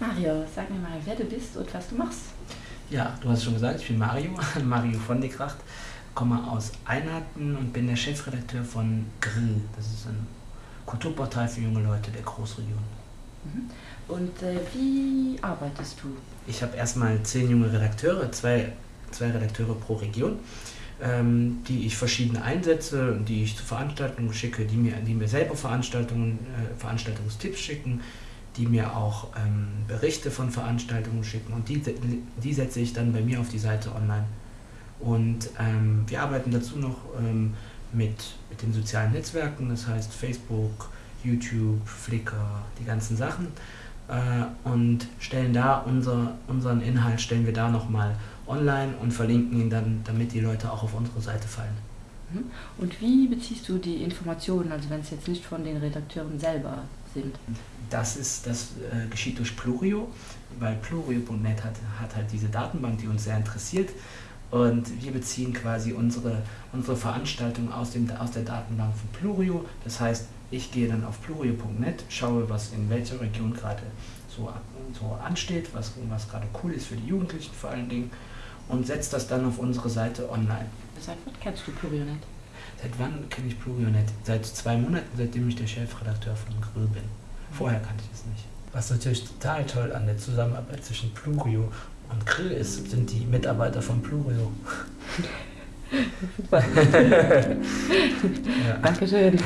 Mario, sag mir mal, wer du bist und was du machst. Ja, du hast schon gesagt, ich bin Mario, Mario von de Kracht, komme aus Einheiten und bin der Chefredakteur von Grill. Das ist ein Kulturportal für junge Leute der Großregion. Mhm. Und äh, wie arbeitest du? Ich habe erstmal zehn junge Redakteure, zwei, zwei Redakteure pro Region, ähm, die ich verschiedene einsetze und die ich zu Veranstaltungen schicke, die mir, die mir selber Veranstaltungen, äh, Veranstaltungstipps schicken, die mir auch ähm, Berichte von Veranstaltungen schicken und die, die setze ich dann bei mir auf die Seite online. Und ähm, wir arbeiten dazu noch ähm, mit, mit den sozialen Netzwerken, das heißt Facebook, YouTube, Flickr, die ganzen Sachen äh, und stellen da unser, unseren Inhalt, stellen wir da nochmal online und verlinken ihn dann, damit die Leute auch auf unsere Seite fallen. Mhm. Und wie beziehst du die Informationen, also wenn es jetzt nicht von den Redakteuren selber sind? Das, ist, das äh, geschieht durch Plurio, weil plurio.net hat, hat halt diese Datenbank, die uns sehr interessiert. Und wir beziehen quasi unsere, unsere Veranstaltung aus, dem, aus der Datenbank von Plurio. Das heißt, ich gehe dann auf plurio.net, schaue, was in welcher Region gerade so, so ansteht, was, was gerade cool ist für die Jugendlichen vor allen Dingen und setze das dann auf unsere Seite online. Seit wann kennst du Plurionet? Seit wann kenne ich Plurionet? Seit zwei Monaten, seitdem ich der Chefredakteur von Grill bin. Vorher kannte ich es nicht. Was natürlich total toll an der Zusammenarbeit zwischen Plurio und Grill ist, sind die Mitarbeiter von Plurio. Super. ja. Dankeschön.